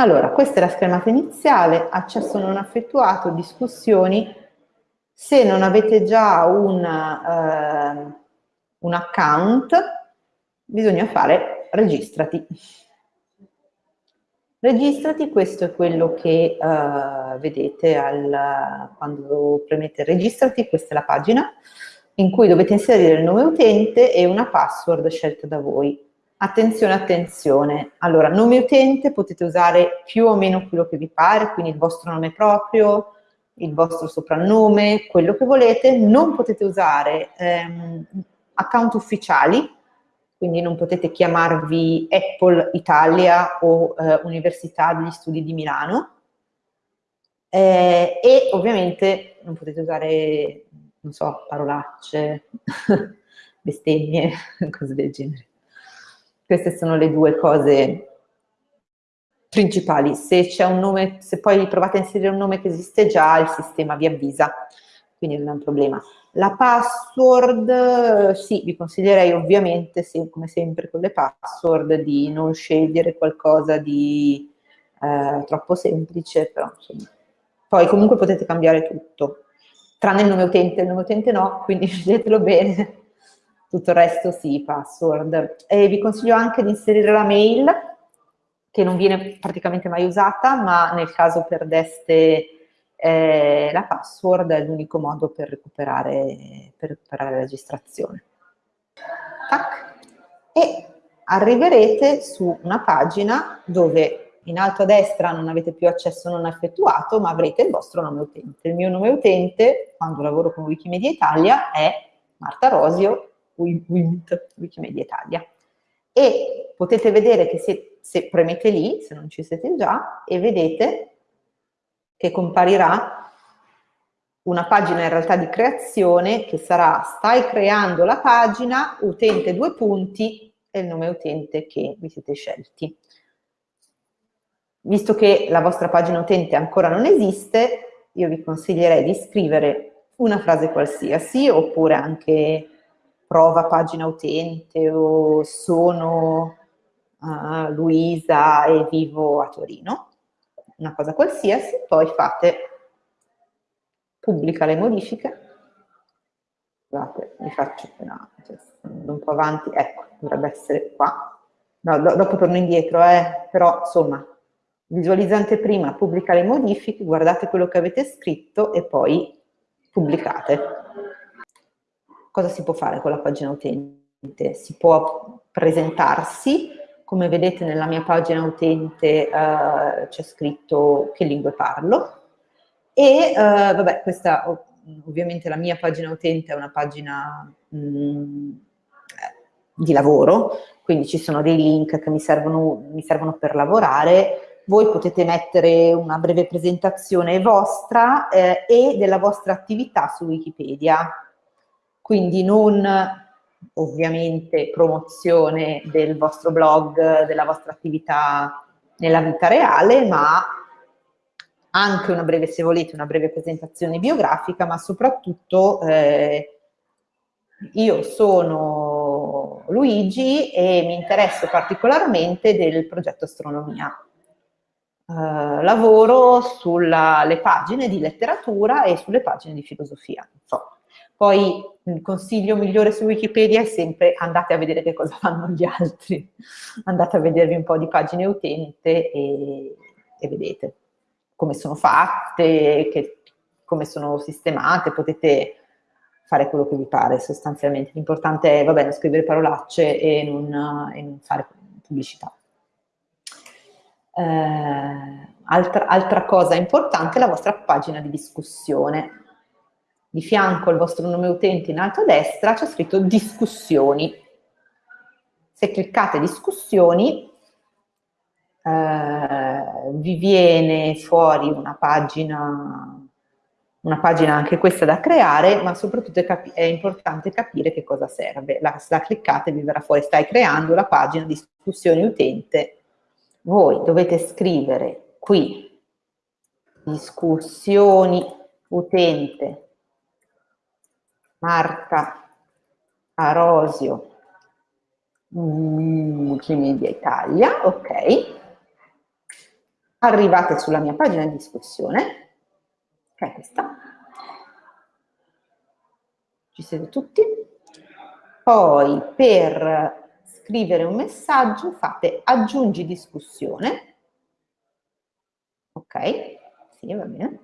Allora, questa è la schermata iniziale, accesso non effettuato, discussioni. Se non avete già un, eh, un account, bisogna fare registrati. Registrati, questo è quello che uh, vedete al, quando premete registrati, questa è la pagina in cui dovete inserire il nome utente e una password scelta da voi. Attenzione, attenzione. Allora, nome utente potete usare più o meno quello che vi pare, quindi il vostro nome proprio, il vostro soprannome, quello che volete. Non potete usare ehm, account ufficiali, quindi non potete chiamarvi Apple Italia o eh, Università degli Studi di Milano eh, e ovviamente non potete usare, non so, parolacce, bestemmie, cose del genere. Queste sono le due cose principali. Se c'è un nome, se poi provate a inserire un nome che esiste già, il sistema vi avvisa, quindi non è un problema. La password, sì, vi consiglierei ovviamente, sì, come sempre con le password, di non scegliere qualcosa di eh, troppo semplice, però insomma. Poi comunque potete cambiare tutto, tranne il nome utente, il nome utente no, quindi sceglietelo bene. Tutto il resto sì, password. E vi consiglio anche di inserire la mail, che non viene praticamente mai usata, ma nel caso perdeste eh, la password è l'unico modo per recuperare, per recuperare la registrazione. Tac. E arriverete su una pagina dove in alto a destra non avete più accesso non effettuato, ma avrete il vostro nome utente. Il mio nome utente, quando lavoro con Wikimedia Italia, è Marta Rosio, WIMT, Wikimedia Italia. E potete vedere che se, se premete lì, se non ci siete già, e vedete che comparirà una pagina in realtà di creazione che sarà stai creando la pagina, utente due punti e il nome utente che vi siete scelti. Visto che la vostra pagina utente ancora non esiste, io vi consiglierei di scrivere una frase qualsiasi oppure anche prova pagina utente o sono uh, Luisa e vivo a Torino una cosa qualsiasi, poi fate pubblica le modifiche, scusate, vi faccio una, cioè, un po' avanti, ecco, dovrebbe essere qua, no, do, dopo torno indietro, eh, però insomma, visualizzante prima, pubblica le modifiche, guardate quello che avete scritto e poi pubblicate. Cosa si può fare con la pagina utente? Si può presentarsi, come vedete nella mia pagina utente uh, c'è scritto che lingue parlo e uh, vabbè questa ovviamente la mia pagina utente è una pagina mh, mm, di lavoro, quindi ci sono dei link che mi servono, mi servono per lavorare, voi potete mettere una breve presentazione vostra eh, e della vostra attività su Wikipedia, quindi non ovviamente promozione del vostro blog, della vostra attività nella vita reale, ma anche una breve, se volete, una breve presentazione biografica, ma soprattutto eh, io sono Luigi e mi interesso particolarmente del progetto astronomia. Eh, lavoro sulle pagine di letteratura e sulle pagine di filosofia. Insomma, poi il consiglio migliore su Wikipedia è sempre andate a vedere che cosa fanno gli altri, andate a vedervi un po' di pagine utente e, e vedete come sono fatte, che, come sono sistemate, potete fare quello che vi pare sostanzialmente. L'importante è, vabbè, non scrivere parolacce e non, e non fare pubblicità. Eh, altra, altra cosa importante è la vostra pagina di discussione di fianco al vostro nome utente in alto a destra c'è scritto discussioni. Se cliccate discussioni eh, vi viene fuori una pagina, una pagina anche questa da creare, ma soprattutto è, è importante capire che cosa serve. La, la cliccate vi verrà fuori, stai creando la pagina discussioni utente. Voi dovete scrivere qui discussioni utente Marta Arosio, Wikimedia Italia, ok. arrivate sulla mia pagina di discussione, che è questa, ci siete tutti, poi per scrivere un messaggio fate aggiungi discussione, ok, sì va bene,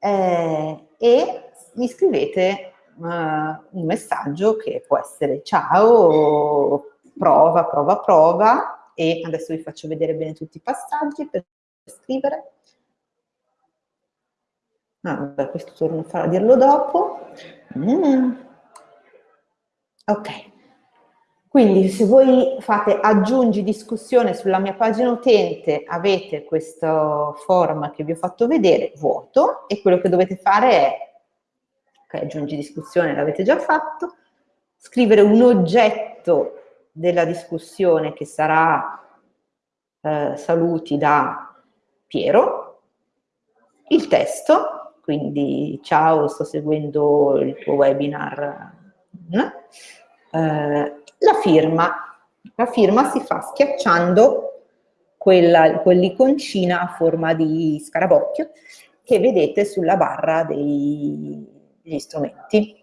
eh, e mi scrivete uh, un messaggio che può essere ciao, prova, prova, prova, e adesso vi faccio vedere bene tutti i passaggi per scrivere. Ah, questo torno a dirlo dopo. Mm. Ok. Quindi se voi fate aggiungi discussione sulla mia pagina utente, avete questo form che vi ho fatto vedere, vuoto, e quello che dovete fare è, ok, aggiungi discussione l'avete già fatto, scrivere un oggetto della discussione che sarà eh, saluti da Piero, il testo, quindi ciao, sto seguendo il tuo webinar, eh, la firma. La firma si fa schiacciando quell'iconcina a forma di scarabocchio che vedete sulla barra dei, degli strumenti.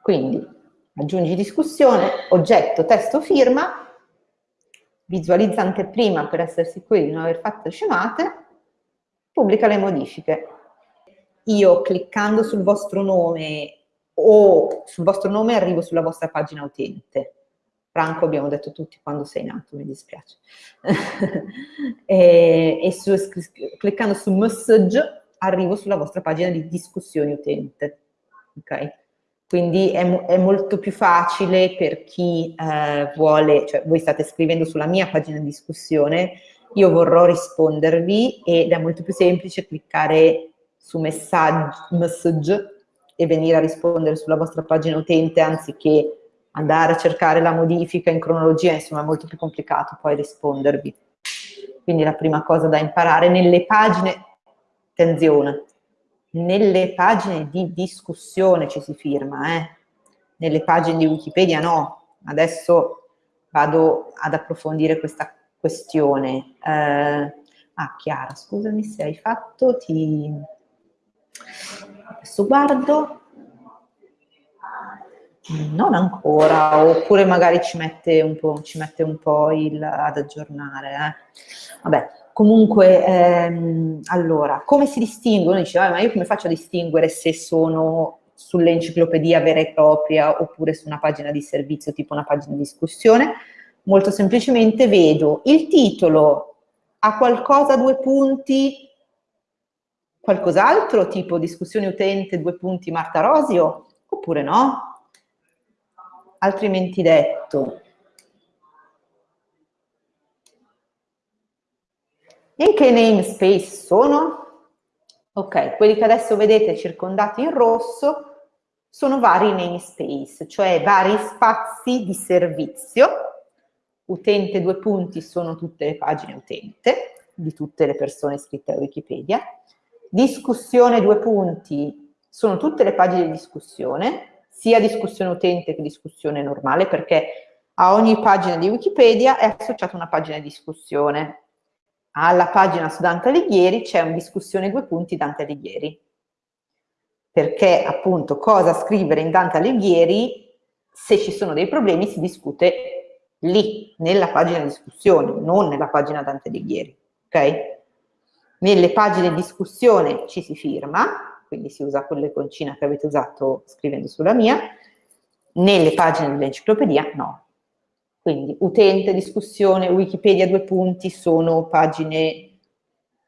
Quindi aggiungi discussione, oggetto, testo, firma, visualizza anteprima per essere sicuri di non aver fatto scemate, pubblica le modifiche. Io cliccando sul vostro nome o sul vostro nome arrivo sulla vostra pagina utente. Franco abbiamo detto tutti quando sei nato, mi dispiace. e, e su, cliccando su message arrivo sulla vostra pagina di discussione utente. Ok? Quindi è, è, molto più facile per chi eh, vuole, cioè voi state scrivendo sulla mia pagina di discussione, io vorrò rispondervi ed è molto più semplice cliccare su message e venire a rispondere sulla vostra pagina utente anziché andare a cercare la modifica in cronologia, insomma è molto più complicato poi rispondervi. Quindi la prima cosa da imparare nelle pagine, attenzione, nelle pagine di discussione ci si firma, eh? nelle pagine di Wikipedia no, adesso vado ad approfondire questa questione. Eh, ah, Chiara, scusami se hai fatto, ti Adesso guardo. Non ancora, oppure magari ci mette un po', mette un po il, ad aggiornare. Eh. Vabbè, comunque, ehm, allora, come si distinguono? Dice, ma io come faccio a distinguere se sono sull'enciclopedia vera e propria oppure su una pagina di servizio, tipo una pagina di discussione? Molto semplicemente vedo il titolo, ha qualcosa, due punti, qualcos'altro, tipo discussione utente, due punti Marta Rosio, oppure no? Altrimenti detto, in che namespace sono? Ok, quelli che adesso vedete circondati in rosso sono vari namespace, cioè vari spazi di servizio. Utente due punti sono tutte le pagine utente di tutte le persone iscritte a Wikipedia Discussione due punti, sono tutte le pagine di discussione, sia discussione utente che discussione normale, perché a ogni pagina di Wikipedia è associata una pagina di discussione. Alla pagina su Dante Alighieri c'è una discussione due punti Dante Alighieri. Perché appunto cosa scrivere in Dante Alighieri, se ci sono dei problemi si discute lì, nella pagina di discussione, non nella pagina Dante Alighieri. Ok? Nelle pagine di discussione ci si firma, quindi si usa quell'iconcina che avete usato scrivendo sulla mia, nelle pagine dell'enciclopedia no. Quindi utente, discussione, Wikipedia due punti sono pagine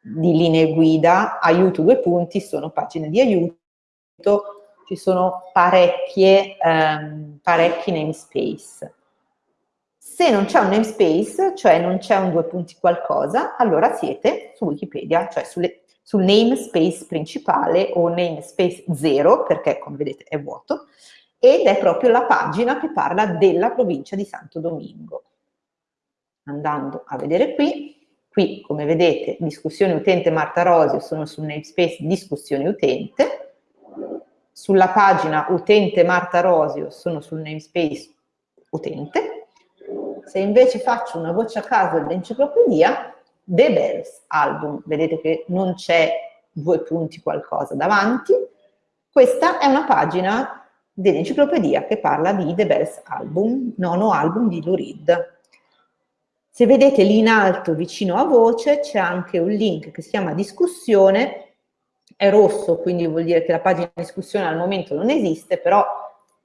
di linee guida, aiuto due punti sono pagine di aiuto, ci sono parecchie, um, parecchi namespace. Se non c'è un namespace, cioè non c'è un due punti qualcosa, allora siete su Wikipedia, cioè sulle, sul namespace principale o namespace 0, perché come vedete è vuoto, ed è proprio la pagina che parla della provincia di Santo Domingo. Andando a vedere qui, qui come vedete discussione utente Marta Rosio sono sul namespace discussione utente, sulla pagina utente Marta Rosio sono sul namespace utente, Se invece faccio una voce a caso dell'enciclopedia, The Bells Album, vedete che non c'è due punti qualcosa davanti, questa è una pagina dell'enciclopedia che parla di The Bells Album, nono album di Lou Reed. Se vedete lì in alto vicino a voce c'è anche un link che si chiama discussione, è rosso quindi vuol dire che la pagina di discussione al momento non esiste, però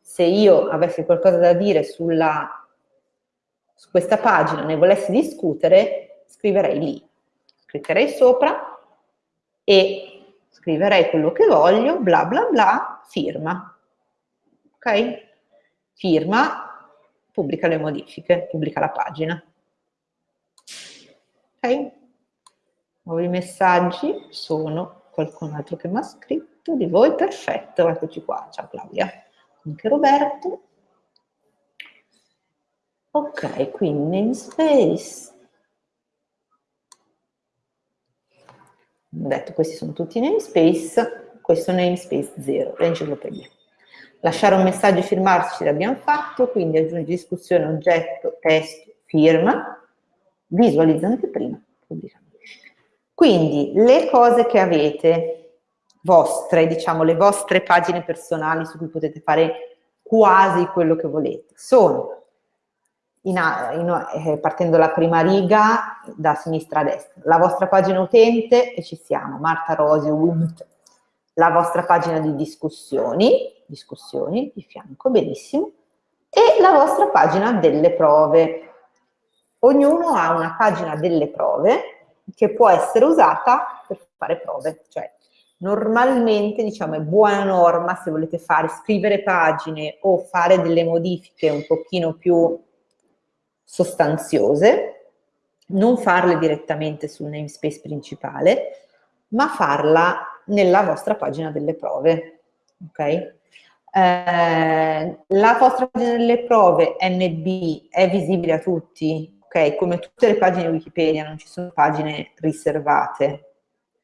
se io avessi qualcosa da dire sulla, su questa pagina, ne volessi discutere, scriverei lì. Cliccherei sopra e scriverei quello che voglio, bla bla bla, firma. Ok? Firma, pubblica le modifiche, pubblica la pagina. Ok? Nuovi messaggi sono qualcun altro che mi ha scritto di voi, perfetto, eccoci qua, ciao Claudia, anche Roberto. Ok, quindi namespace. Ho detto questi sono tutti namespace, questo namespace 0, l'enciclopedia. Lasciare un messaggio e firmarsi l'abbiamo fatto, quindi aggiungi discussione, oggetto, testo, firma, visualizza anteprima, pubblica. Quindi le cose che avete vostre, diciamo le vostre pagine personali su cui potete fare quasi quello che volete, sono in, in, eh, partendo dalla prima riga da sinistra a destra, la vostra pagina utente e ci siamo, Marta Rosio, Wint, la vostra pagina di discussioni, discussioni di fianco, benissimo, e la vostra pagina delle prove. Ognuno ha una pagina delle prove che può essere usata per fare prove, cioè normalmente diciamo è buona norma se volete fare scrivere pagine o fare delle modifiche un pochino più sostanziose, non farle direttamente sul namespace principale, ma farla nella vostra pagina delle prove. Okay? Eh, la vostra pagina delle prove NB è visibile a tutti, ok? Come tutte le pagine Wikipedia, non ci sono pagine riservate,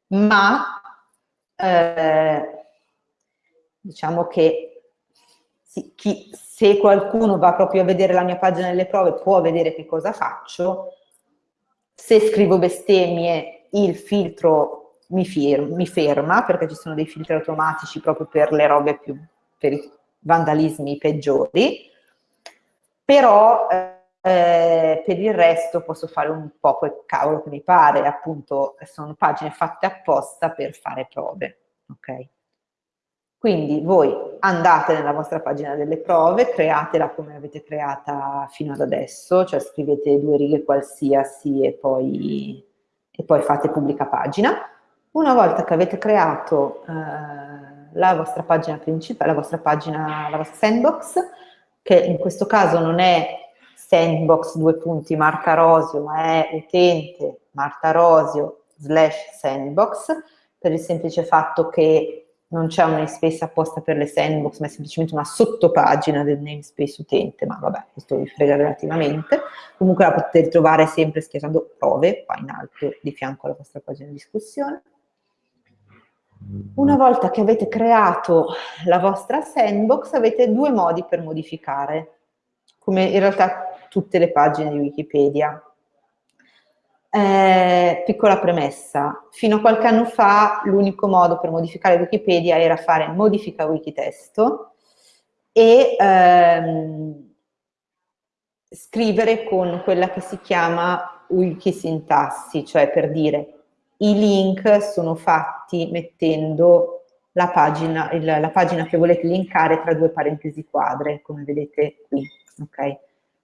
ma eh, diciamo che sì, chi, se qualcuno va proprio a vedere la mia pagina delle prove può vedere che cosa faccio, se scrivo bestemmie il filtro mi, firma, mi ferma perché ci sono dei filtri automatici proprio per le robe più, per i vandalismi peggiori, però eh, per il resto posso fare un po' quel cavolo che mi pare, appunto sono pagine fatte apposta per fare prove, ok? Quindi voi andate nella vostra pagina delle prove, createla come avete creata fino ad adesso, cioè scrivete due righe qualsiasi e poi, e poi fate pubblica pagina. Una volta che avete creato eh, la vostra pagina principale, la vostra pagina, la vostra sandbox, che in questo caso non è sandbox due punti Marta Rosio, ma è utente Marta Rosio slash sandbox, per il semplice fatto che non c'è un namespace apposta per le sandbox, ma è semplicemente una sottopagina del namespace utente, ma vabbè, questo vi frega relativamente. Comunque la potete ritrovare sempre schiacciando prove, qua in alto, di fianco alla vostra pagina di discussione. Una volta che avete creato la vostra sandbox, avete due modi per modificare, come in realtà tutte le pagine di Wikipedia. Eh, piccola premessa, fino a qualche anno fa l'unico modo per modificare Wikipedia era fare modifica wikitesto e ehm, scrivere con quella che si chiama wikisintassi, cioè per dire i link sono fatti mettendo la pagina, il, la pagina che volete linkare tra due parentesi quadre, come vedete qui. Okay?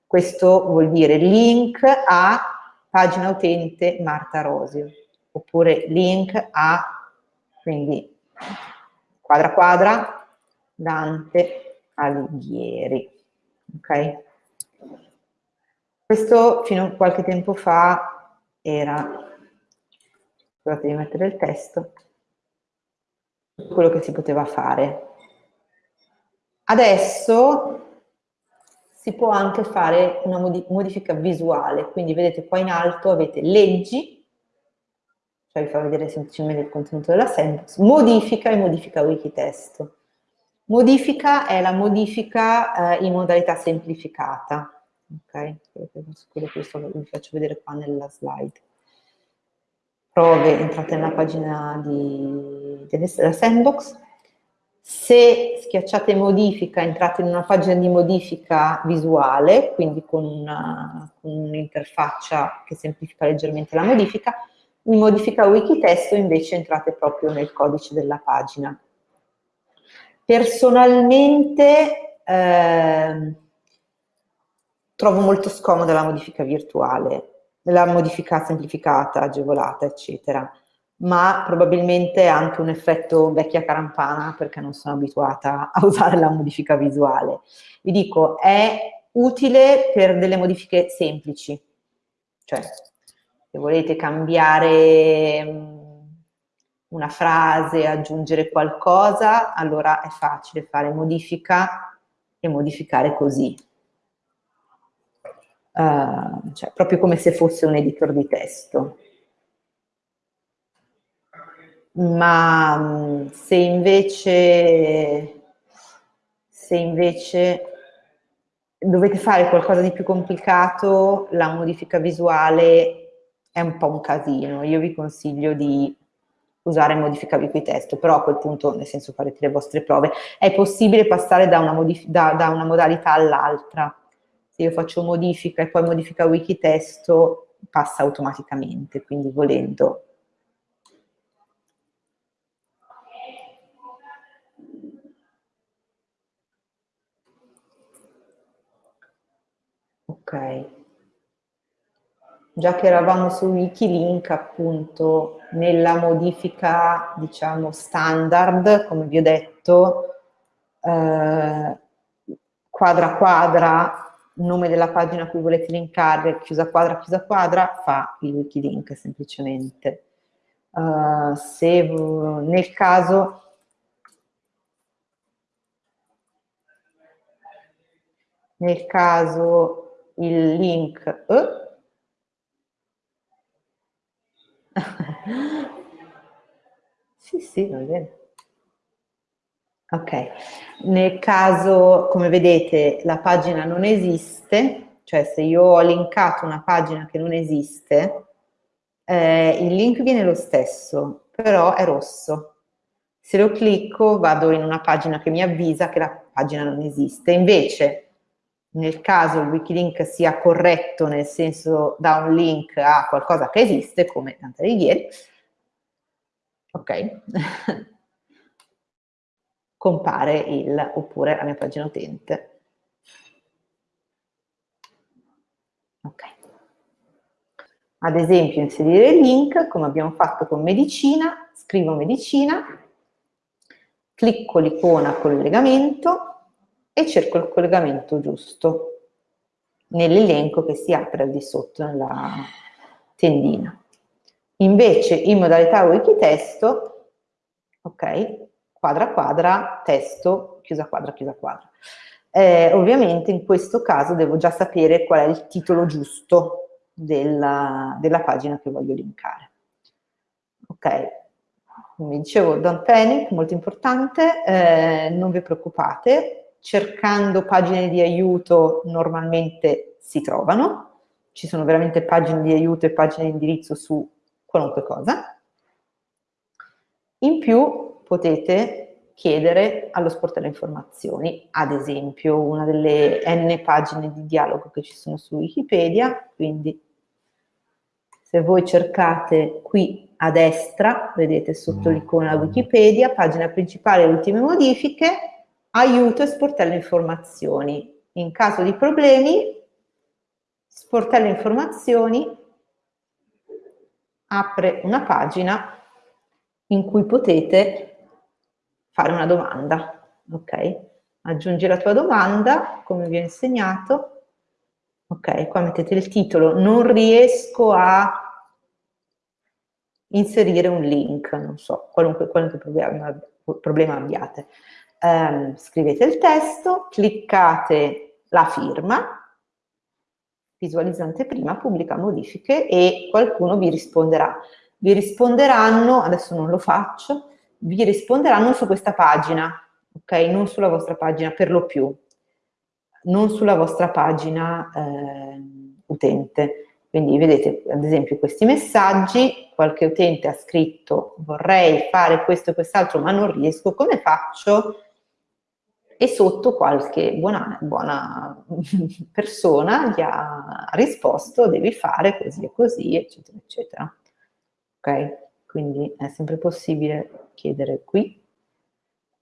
Questo vuol dire link a pagina utente Marta Rosio, oppure link a, quindi quadra quadra, Dante Alighieri. Ok? Questo fino a qualche tempo fa era, scusate di mettere il testo, quello che si poteva fare. Adesso si può anche fare una modifica visuale, quindi vedete qua in alto avete leggi, cioè vi fa vedere semplicemente il contenuto della sandbox, modifica e modifica wikitesto. Modifica è la modifica eh, in modalità semplificata, ok? Quello che vi faccio vedere qua nella slide. Prove, entrate nella pagina di, della sandbox, se schiacciate modifica, entrate in una pagina di modifica visuale, quindi con un'interfaccia che semplifica leggermente la modifica, in modifica wikitesto invece entrate proprio nel codice della pagina. Personalmente eh, trovo molto scomoda la modifica virtuale, la modifica semplificata, agevolata, eccetera ma probabilmente anche un effetto vecchia carampana perché non sono abituata a usare la modifica visuale. Vi dico, è utile per delle modifiche semplici, cioè se volete cambiare mm, una frase, aggiungere qualcosa, allora è facile fare modifica e modificare così. Uh, cioè, proprio come se fosse un editor di testo ma se invece, se invece dovete fare qualcosa di più complicato, la modifica visuale è un po' un casino. Io vi consiglio di usare modifica wikitesto, però a quel punto, nel senso farete le vostre prove, è possibile passare da una, da, da una modalità all'altra. Se io faccio modifica e poi modifica wikitesto, passa automaticamente, quindi volendo Ok. Già che eravamo su Wikilink, appunto, nella modifica, diciamo, standard, come vi ho detto, eh, quadra quadra, nome della pagina a cui volete linkare, chiusa quadra, chiusa quadra, fa il Wikilink semplicemente. Uh, se nel caso nel caso il link eh? sì, sì, va bene. Ok, nel caso, come vedete, la pagina non esiste, cioè se io ho linkato una pagina che non esiste, eh, il link viene lo stesso, però è rosso. Se lo clicco vado in una pagina che mi avvisa che la pagina non esiste. Invece, nel caso il wikilink sia corretto, nel senso da un link a qualcosa che esiste, come Dante Alighieri, ok, compare il, oppure la mia pagina utente. Ok. Ad esempio inserire il link, come abbiamo fatto con medicina, scrivo medicina, clicco l'icona collegamento, e cerco il collegamento giusto nell'elenco che si apre al di sotto nella tendina. Invece in modalità wikitesto, ok, quadra quadra, testo, chiusa quadra, chiusa quadra. Eh, ovviamente in questo caso devo già sapere qual è il titolo giusto della, della pagina che voglio linkare. Ok, come dicevo, don't panic, molto importante, eh, non vi preoccupate, cercando pagine di aiuto normalmente si trovano, ci sono veramente pagine di aiuto e pagine di indirizzo su qualunque cosa. In più potete chiedere allo sportello informazioni, ad esempio una delle n pagine di dialogo che ci sono su Wikipedia, quindi se voi cercate qui a destra, vedete sotto l'icona Wikipedia, pagina principale, ultime modifiche, aiuto e sportello informazioni. In caso di problemi, sportello informazioni apre una pagina in cui potete fare una domanda, ok? Aggiungi la tua domanda, come vi ho insegnato, ok? Qua mettete il titolo, non riesco a inserire un link, non so, qualunque, qualunque problema, problema abbiate ehm, scrivete il testo, cliccate la firma, visualizzante prima, pubblica modifiche e qualcuno vi risponderà. Vi risponderanno, adesso non lo faccio, vi risponderanno su questa pagina, ok? Non sulla vostra pagina per lo più. non sulla vostra pagina eh, utente. Quindi vedete ad esempio questi messaggi, qualche utente ha scritto vorrei fare questo e quest'altro ma non riesco, come faccio? E sotto qualche buona, buona persona gli ha risposto devi fare così e così, eccetera, eccetera. Ok? Quindi è sempre possibile chiedere qui.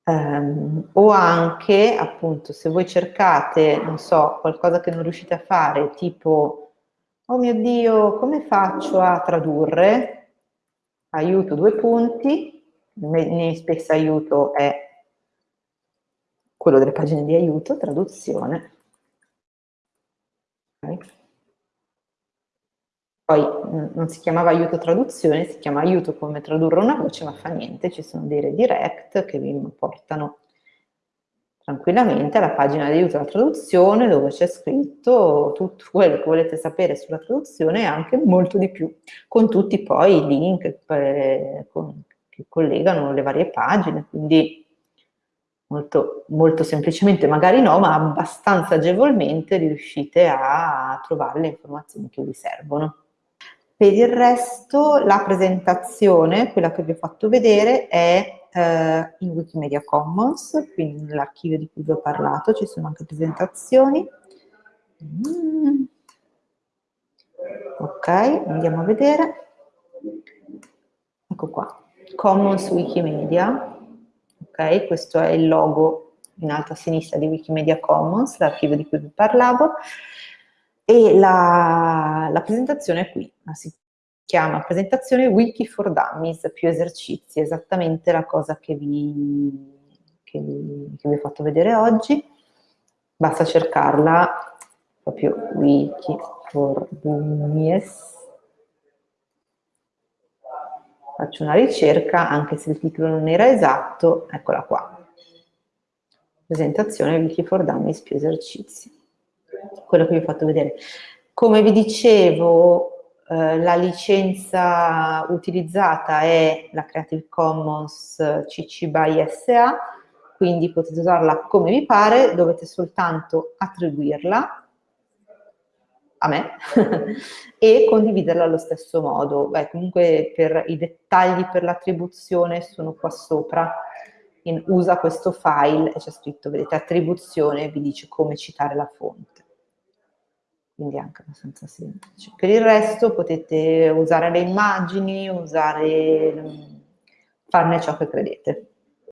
Um, o anche, appunto, se voi cercate, non so, qualcosa che non riuscite a fare, tipo oh mio Dio, come faccio a tradurre? Aiuto due punti, spesso aiuto è quello delle pagine di aiuto, traduzione. Okay. Poi non si chiamava aiuto traduzione, si chiama aiuto come tradurre una voce, ma fa niente, ci sono dei redirect che vi portano tranquillamente alla pagina di aiuto alla traduzione dove c'è scritto tutto quello che volete sapere sulla traduzione e anche molto di più, con tutti poi i link eh, con, che collegano le varie pagine, quindi molto, molto semplicemente, magari no, ma abbastanza agevolmente riuscite a trovare le informazioni che vi servono. Per il resto la presentazione, quella che vi ho fatto vedere, è eh, in Wikimedia Commons, quindi nell'archivio di cui vi ho parlato, ci sono anche presentazioni. Mm. Ok, andiamo a vedere. Ecco qua, Commons Wikimedia, ok, questo è il logo in alto a sinistra di Wikimedia Commons, l'archivio di cui vi parlavo, e la, la presentazione è qui, si chiama presentazione Wiki for Dummies, più esercizi, esattamente la cosa che vi, che vi, che vi ho fatto vedere oggi. Basta cercarla proprio Wiki for Dummies. Faccio una ricerca, anche se il titolo non era esatto, eccola qua. Presentazione Wiki for Dummies più esercizi. Quello che vi ho fatto vedere. Come vi dicevo, eh, la licenza utilizzata è la Creative Commons CC BY SA, quindi potete usarla come vi pare, dovete soltanto attribuirla a me e condividerla allo stesso modo. Beh, comunque per i dettagli per l'attribuzione sono qua sopra, in usa questo file e c'è scritto, vedete, attribuzione, vi dice come citare la fonte quindi anche abbastanza semplice. Per il resto potete usare le immagini, usare, farne ciò che credete.